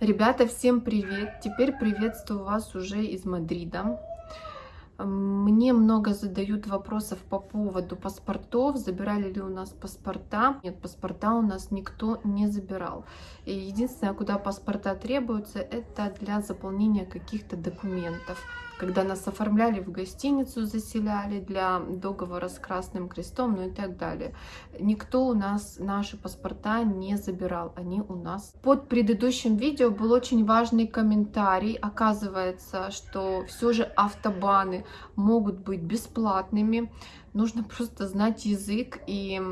Ребята, всем привет! Теперь приветствую вас уже из Мадрида. Мне много задают вопросов по поводу паспортов, забирали ли у нас паспорта. Нет, паспорта у нас никто не забирал. И единственное, куда паспорта требуются, это для заполнения каких-то документов когда нас оформляли в гостиницу, заселяли для договора с Красным Крестом, ну и так далее. Никто у нас наши паспорта не забирал, они у нас. Под предыдущим видео был очень важный комментарий. Оказывается, что все же автобаны могут быть бесплатными. Нужно просто знать язык и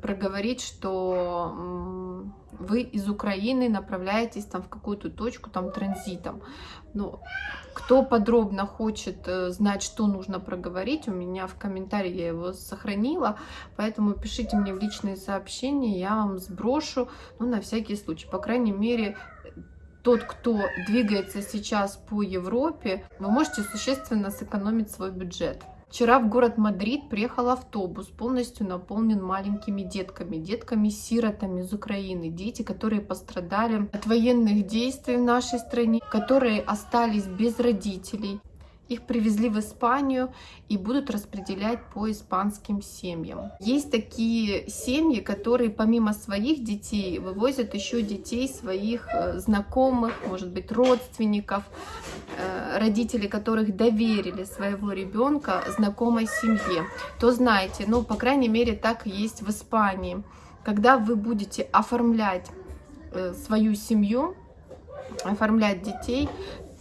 проговорить, что вы из Украины направляетесь там в какую-то точку там транзитом. Ну, кто подробно хочет э, знать, что нужно проговорить, у меня в комментарии я его сохранила, поэтому пишите мне в личные сообщения, я вам сброшу, ну, на всякий случай. По крайней мере, тот, кто двигается сейчас по Европе, вы можете существенно сэкономить свой бюджет. Вчера в город Мадрид приехал автобус, полностью наполнен маленькими детками, детками-сиротами из Украины, дети, которые пострадали от военных действий в нашей стране, которые остались без родителей. Их привезли в Испанию и будут распределять по испанским семьям. Есть такие семьи, которые помимо своих детей вывозят еще детей своих э, знакомых, может быть, родственников, э, родители которых доверили своего ребенка знакомой семье. То знаете, ну, по крайней мере, так есть в Испании. Когда вы будете оформлять э, свою семью, оформлять детей,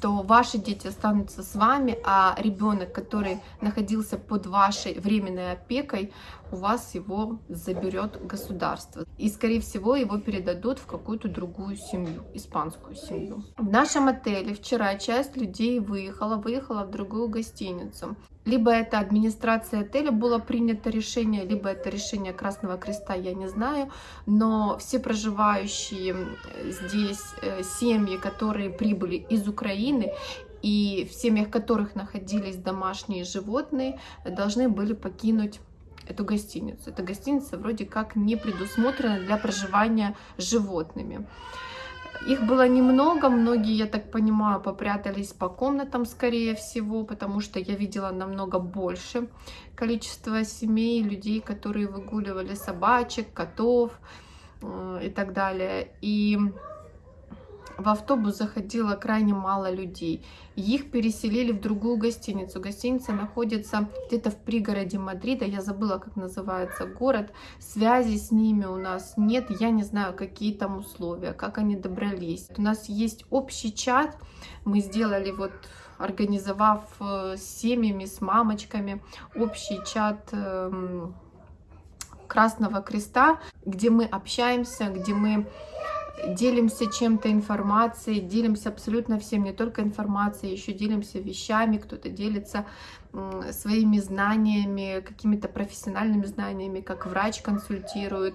то ваши дети останутся с вами, а ребенок, который находился под вашей временной опекой, у вас его заберет государство. И, скорее всего, его передадут в какую-то другую семью, испанскую семью. В нашем отеле вчера часть людей выехала, выехала в другую гостиницу. Либо это администрация отеля было принято решение, либо это решение Красного Креста, я не знаю. Но все проживающие здесь э, семьи, которые прибыли из Украины, и в семьях которых находились домашние животные, должны были покинуть эту гостиницу. Эта гостиница вроде как не предусмотрена для проживания животными. Их было немного, многие, я так понимаю, попрятались по комнатам, скорее всего, потому что я видела намного больше количество семей, людей, которые выгуливали собачек, котов э, и так далее. И в автобус заходило крайне мало людей. Их переселили в другую гостиницу. Гостиница находится где-то в пригороде Мадрида. Я забыла, как называется город. Связи с ними у нас нет. Я не знаю, какие там условия, как они добрались. У нас есть общий чат. Мы сделали вот организовав э, с семьями, с мамочками общий чат эм, Красного Креста, где мы общаемся, где мы делимся чем-то информацией, делимся абсолютно всем, не только информацией, еще делимся вещами, кто-то делится своими знаниями, какими-то профессиональными знаниями, как врач консультирует.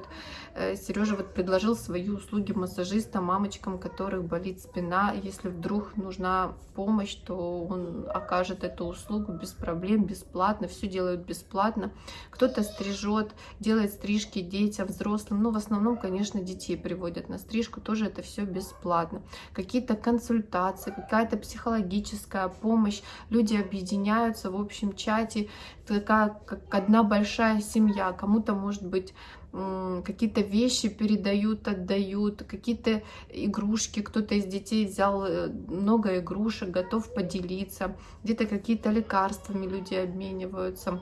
Э, Сережа вот предложил свои услуги массажиста мамочкам, которых болит спина. Если вдруг нужна помощь, то он окажет эту услугу без проблем, бесплатно. Все делают бесплатно. Кто-то стрижет, делает стрижки детям, взрослым. Ну, в основном, конечно, детей приводят на стрижку. Тоже это все бесплатно. Какие-то консультации, какая-то психологическая помощь. Люди объединяются в общем чате, такая как одна большая семья. Кому-то, может быть, какие-то вещи передают, отдают, какие-то игрушки, кто-то из детей взял э, много игрушек, готов поделиться, где-то какие-то лекарствами люди обмениваются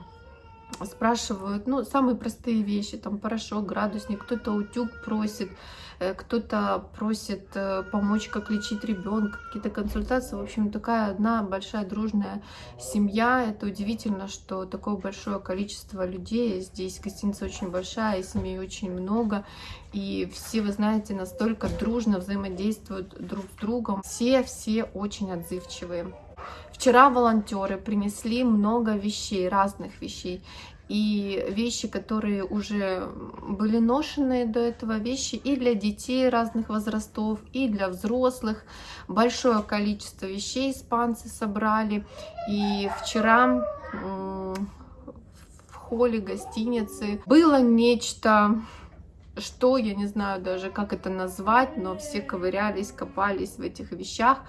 спрашивают, ну, самые простые вещи, там, порошок, градусник, кто-то утюг просит, э, кто-то просит э, помочь, как лечить ребенка, какие-то консультации. В общем, такая одна большая дружная семья. Это удивительно, что такое большое количество людей. Здесь гостиница очень большая, семей очень много. И все, вы знаете, настолько дружно взаимодействуют друг с другом. Все-все очень отзывчивые. Вчера волонтеры принесли много вещей, разных вещей. И вещи, которые уже были ношены до этого, вещи и для детей разных возрастов, и для взрослых. Большое количество вещей испанцы собрали. И вчера в холле гостиницы было нечто что, я не знаю даже, как это назвать, но все ковырялись, копались в этих вещах,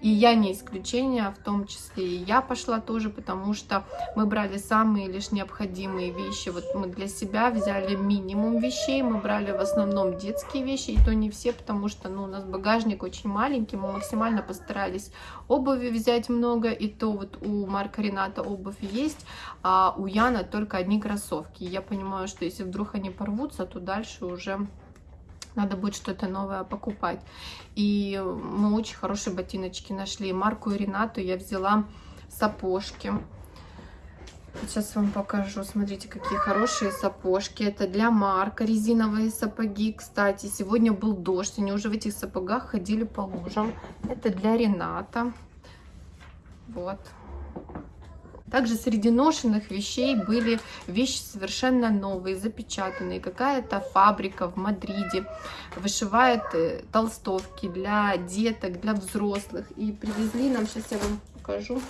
и я не исключение, в том числе и я пошла тоже, потому что мы брали самые лишь необходимые вещи, вот мы для себя взяли минимум вещей, мы брали в основном детские вещи, и то не все, потому что, ну, у нас багажник очень маленький, мы максимально постарались обуви взять много, и то вот у Марка Рената обувь есть, а у Яна только одни кроссовки, я понимаю, что если вдруг они порвутся, то дальше уже надо будет что-то новое покупать. И мы очень хорошие ботиночки нашли. Марку и Ренату я взяла сапожки. Сейчас вам покажу. Смотрите, какие хорошие сапожки. Это для Марка резиновые сапоги. Кстати, сегодня был дождь. Они уже в этих сапогах ходили по лужам. Это для Рената. Вот. Также среди ношенных вещей были вещи совершенно новые, запечатанные. Какая-то фабрика в Мадриде вышивает э, толстовки для деток, для взрослых. И привезли нам, сейчас я вам покажу,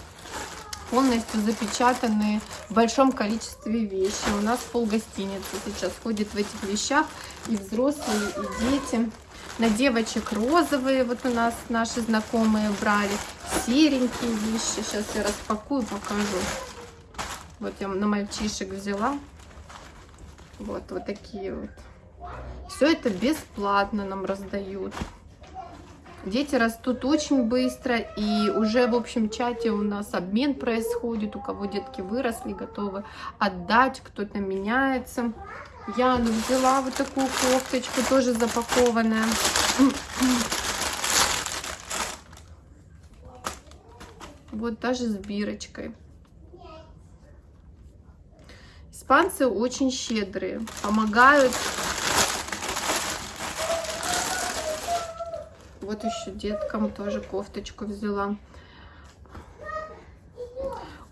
полностью запечатанные в большом количестве вещи. У нас пол гостиницы сейчас ходит в этих вещах и взрослые, и дети. На девочек розовые, вот у нас наши знакомые брали. Серенькие вещи. Сейчас я распакую, покажу. Вот я на мальчишек взяла. Вот, вот такие вот. Все это бесплатно нам раздают. Дети растут очень быстро, и уже в общем чате у нас обмен происходит, у кого детки выросли, готовы отдать, кто-то меняется. Я взяла вот такую кофточку, тоже запакованная. Вот даже с бирочкой. Испанцы очень щедрые, помогают. Вот еще деткам тоже кофточку взяла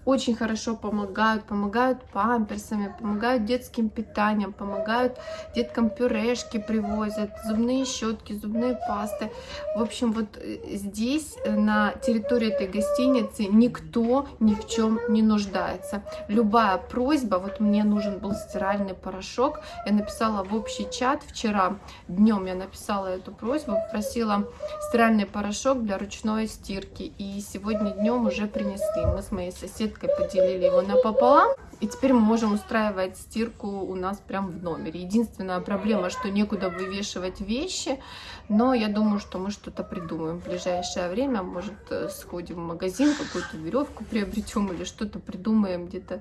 очень хорошо помогают, помогают памперсами, помогают детским питанием, помогают деткам пюрешки привозят, зубные щетки, зубные пасты. В общем, вот э, здесь, э, на территории этой гостиницы, никто ни в чем не нуждается. Любая просьба, вот мне нужен был стиральный порошок, я написала в общий чат вчера, днем я написала эту просьбу, попросила стиральный порошок для ручной стирки, и сегодня днем уже принесли. Мы с моей соседкой салфеткой поделили его напополам. И теперь мы можем устраивать стирку у нас прям в номере. Единственная проблема, что некуда вывешивать вещи, но я думаю, что мы что-то придумаем в ближайшее время. Может, э, сходим в магазин, какую-то веревку приобретем или что-то придумаем где-то.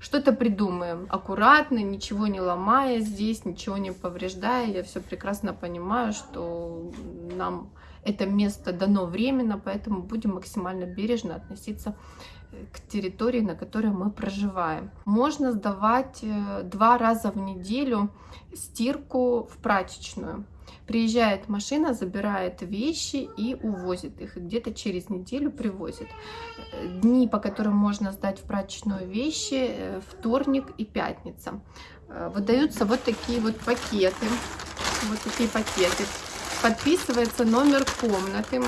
Что-то придумаем аккуратно, ничего не ломая здесь, ничего не повреждая. Я все прекрасно понимаю, что нам это место дано временно, поэтому будем максимально бережно относиться к территории, на которой мы проживаем. Можно сдавать э, два раза в неделю стирку в прачечную. Приезжает машина, забирает вещи и увозит их. И где-то через неделю привозит. Дни, по которым можно сдать в прачечную вещи, э, вторник и пятница. Э, выдаются вот такие вот пакеты. Вот такие пакеты. Подписывается номер комнаты.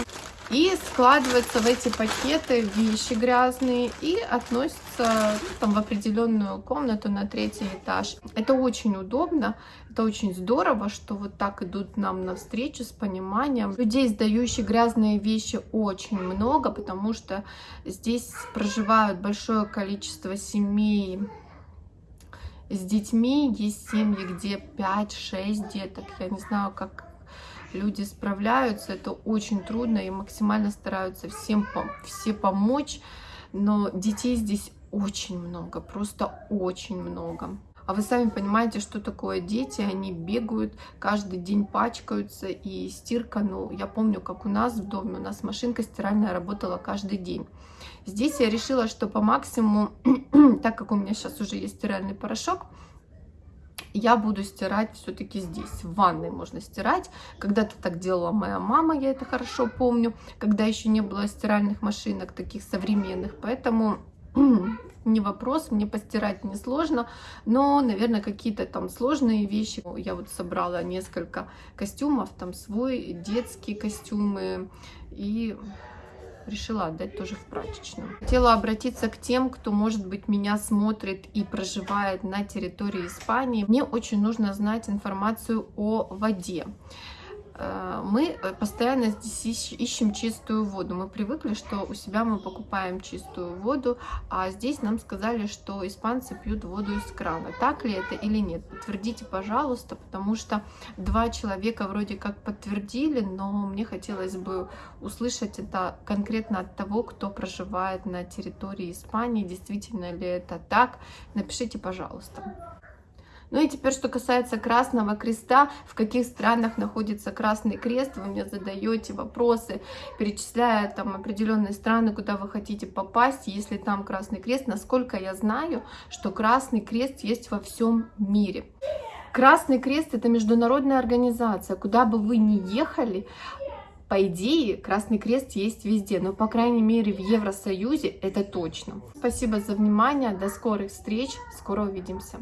И складываются в эти пакеты вещи грязные и относятся ну, там, в определенную комнату на третий этаж. Это очень удобно, это очень здорово, что вот так идут нам навстречу с пониманием. Людей, сдающих грязные вещи, очень много, потому что здесь проживают большое количество семей, с детьми. Есть семьи, где 5-6 деток. Я не знаю, как люди справляются, это очень трудно и максимально стараются всем все помочь, но детей здесь очень много, просто очень много. А вы сами понимаете, что такое дети, они бегают, каждый день пачкаются, и стирка, ну, я помню, как у нас в доме, у нас машинка стиральная работала каждый день. Здесь я решила, что по максимуму, так как у меня сейчас уже есть стиральный порошок, я буду стирать все-таки здесь. В ванной можно стирать. Когда-то так делала моя мама, я это хорошо помню, когда еще не было стиральных машинок таких современных. Поэтому не вопрос, мне постирать несложно, но, наверное, какие-то там сложные вещи. Я вот собрала несколько костюмов, там свой, детские костюмы и решила отдать тоже в прачечную. Хотела обратиться к тем, кто, может быть, меня смотрит и проживает на территории Испании. Мне очень нужно знать информацию о воде. Э, мы э, постоянно здесь ищем чистую воду. Мы привыкли, что у себя мы покупаем чистую воду, а здесь нам сказали, что испанцы пьют воду из крана. Так ли это или нет? Подтвердите, пожалуйста, потому что два человека вроде как подтвердили, но мне хотелось бы услышать это конкретно от того, кто проживает на территории Испании. Действительно ли это так? Напишите, пожалуйста. Ну и теперь, что касается Красного Креста, в каких странах находится Красный Крест, вы мне задаете вопросы, перечисляя там определенные страны, куда вы хотите попасть, если там Красный Крест, насколько я знаю, что Красный Крест есть во всем мире. Красный Крест это международная организация, куда бы вы ни ехали, по идее, Красный Крест есть везде, но, по крайней мере, в Евросоюзе это точно. Спасибо за внимание, до скорых встреч, скоро увидимся.